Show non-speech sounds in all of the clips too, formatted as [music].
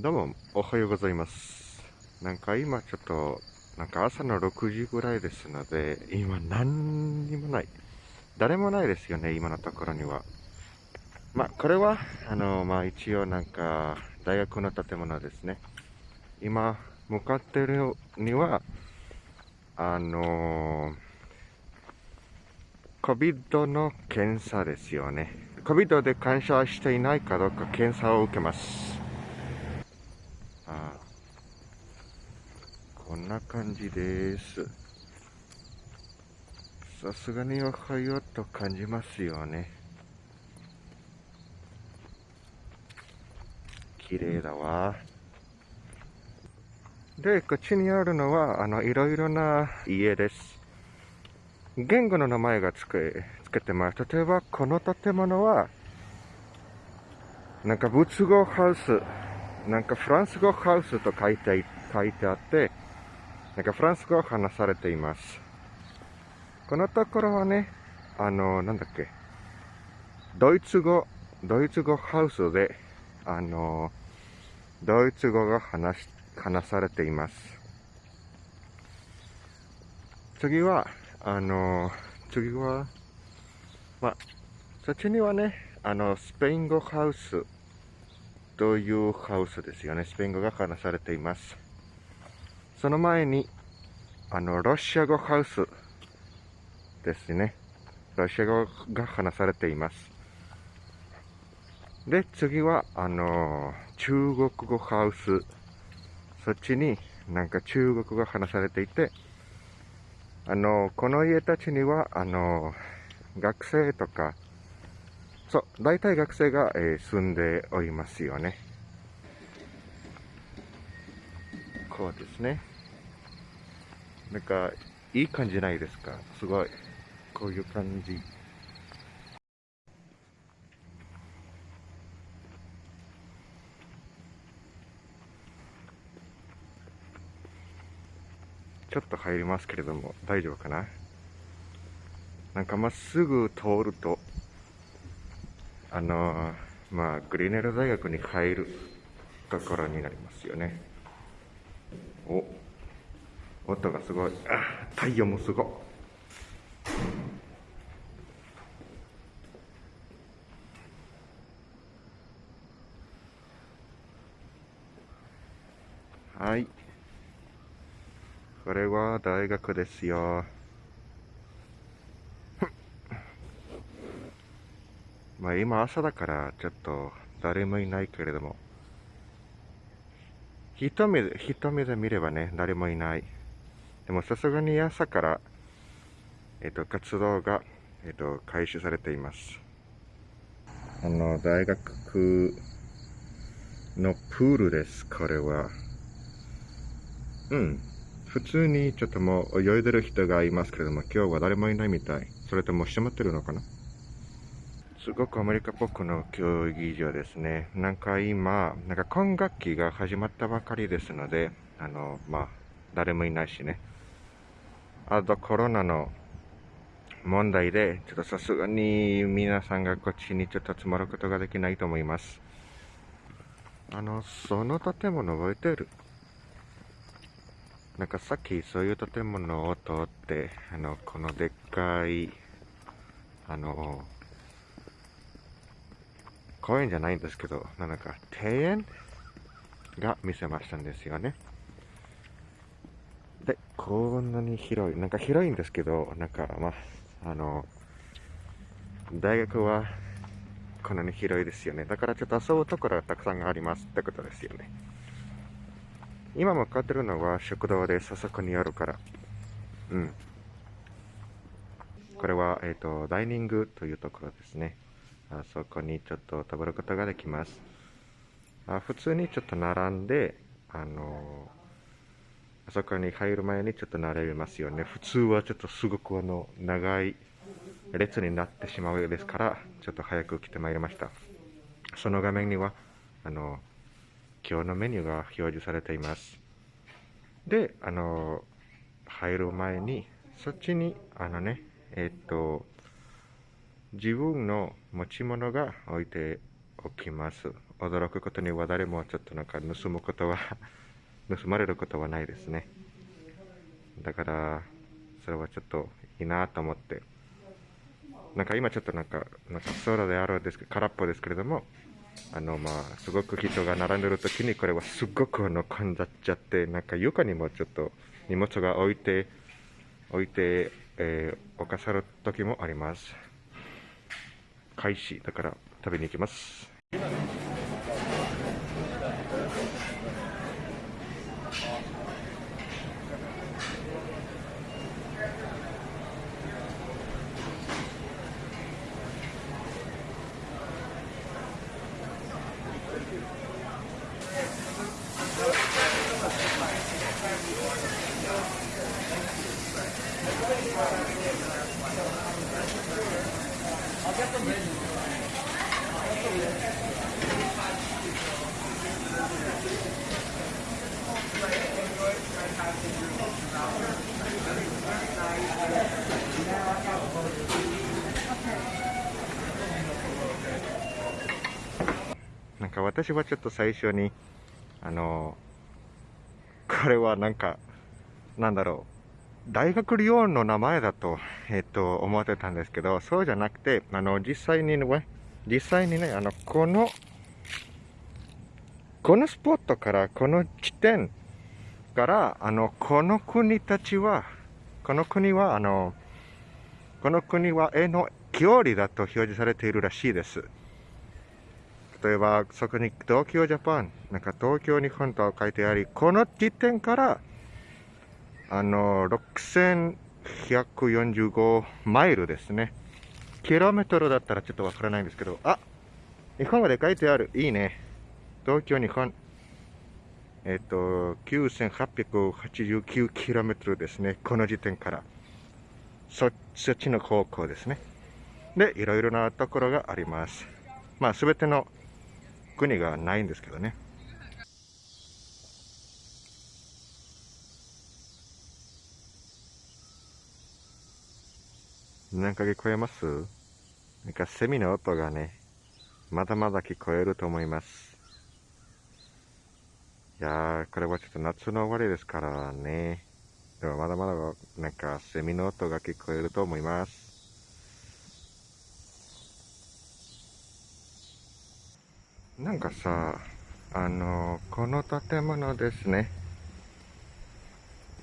どうも、おはようございます。なんか今ちょっと、なんか朝の6時ぐらいですので、今何にもない。誰もないですよね、今のところには。まあ、これは、あの、まあ一応なんか、大学の建物ですね。今、向かってるには、あの COVID の検査ですよね。COVID で感謝していないかどうか検査を受けます。あこんな感じです。さすがにおはようと感じますよね。綺麗だわ。で、こっちにあるのは、あの、いろいろな家です。言語の名前がつけ、つけてます。例えば、この建物は、なんか仏語ハウス、なんかフランス語ハウスと書いて書いてあって、なんかフランス語を話されています。このところはね、あの、なんだっけ、ドイツ語、ドイツ語ハウスで、あの、ドイツ語が話し、話されています。次は、あの、次は、まあ、そっちにはね、あの、スペイン語ハウスというハウスですよね。スペイン語が話されています。その前に、あの、ロシア語ハウスですね。ロシア語が話されています。で、次は、あの、中国語ハウス。そっちになんか中国語が話されていて、あの、この家たちには、あの、学生とか、そう、大体学生が、えー住んでおりますよね。こうですね。なんか、いい感じないですか？すごい。こういう感じ。ちょっと入りますけれども、大丈夫かな？なんかまっすぐ通ると、あのまあ、グリーネル大学に入るところになりますよね。お、音がすごい。あ、太陽もすご。はい。これは大学ですよ。まあ今朝だからちょっと誰もいないけれども。一目で、一目で見ればね、誰もいない。でもさすがに朝から、えっと、活動が、えっと、開始されています。あの、大学のプールです、これは。うん。普通にちょっともう泳いでる人がいますけれども、今日は誰もいないみたい。それとも閉まってるのかな？すごくアメリカっぽくの競技場ですね。なんか今、なんか今学期が始まったばかりですので、あの、まあ、誰もいないしね。あとコロナの問題で、ちょっとさすがに皆さんがこっちにちょっと集まることができないと思います。あの、その建物覚えてる？なんかさっきそういう建物を通って、あの、このでっかい、あの、公園じゃないんですけど、なんか庭園が見せましたんですよね。で、こんなに広い、なんか広いんですけど、なんかまあ、あの、大学はこんなに広いですよね。だからちょっと遊ぶところがたくさんありますってことですよね。今向かってるのは食堂です。あそこにあるから。うん。これは、えっ、と、ダイニングというところですね。あそこにちょっと食べることができます。あ普通にちょっと並んで、あのあそこに入る前にちょっと並びますよね。普通はちょっとすごくあの、長い列になってしまうようですから、ちょっと早く来てまいりました。その画面には、あの、今日のメニューが表示されています。で、あの、入る前に、そっちに、あのね、えっと、自分の持ち物が置いて起きます。驚くことには誰もちょっとなんか盗むことは [laughs] 盗まれることはないですね。だから、それはちょっといいなと思って。なんか今ちょっとなんか、なんか空であるんですけど、空っぽですけれども、あの、まあ、すごく人が並んでる時に、これはすごくあの、混んじゃっちゃって、なんか床にもちょっと荷物が置いて、置いて、えー、置かさる時もあります。開始、だから食べに行きます。なか私はちょっと最初に、あの、これはなんか、なんだろう、大学リオンの名前だと、えっと、思ってたんですけど、そうじゃなくて、あの、実際にね、実際にね、あの、この、このスポットから、この地点から、あの、この国たちは、この国は、あの、この国は絵の距離だと表示されているらしいです。例えば、そこに東京ジャパン、なんか東京日本と書いてあり、この地点から、あの、6145マイルですね。キロメートルだったらちょっとわからないんですけど、あ日本語で書いてある。いいね。東京、日本。えっ、と、9889キロメートルですね。この時点から。そ、そっちの方向ですね。で、いろいろなところがあります。まあ、すべての国がないんですけどね。なんか聞こえます？なんかセミの音がね、まだまだ聞こえると思います。いやー、これはちょっと夏の終わりですからね。でもまだまだなんかセミの音が聞こえると思います。なんかさ、あの、この建物ですね。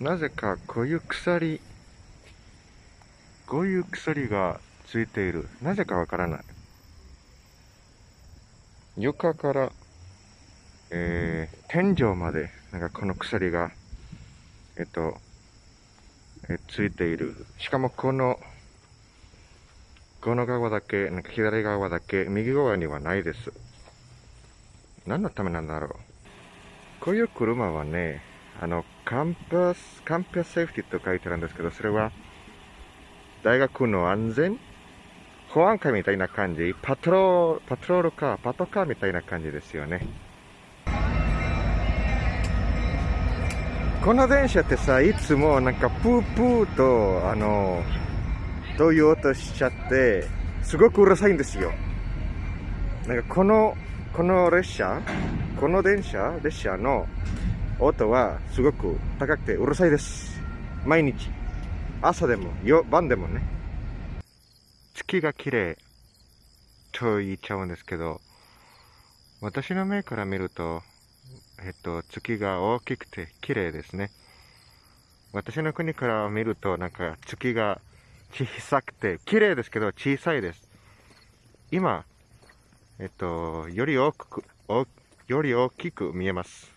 なぜかこういう鎖、こういう鎖がついている。なぜかわからない。床から、えー、天井まで、なんかこの鎖が、えっと、えついている。しかもこの、この側だけ、なんか左側だけ、右側にはないです。何のためなんだろう。こういう車はね、あの、カンパス、カンパスセーフティと書いてあるんですけど、それは、大学の安全保安官みたいな感じ、パトロール、パトロールカー、パトカーみたいな感じですよね。この電車ってさ、いつもなんかプープーと、あの、どういう音しちゃって、すごくうるさいんですよ。なんかこのこの列車、この電車、列車の音はすごく高くてうるさいです。毎日。朝でも、夜晩でもね。月が綺麗と言っちゃうんですけど、私の目から見ると、えっと、月が大きくて綺麗ですね。私の国から見ると、なんか月が小さくて、綺麗ですけど小さいです。今、えっと、より大きく、より大きく見えます。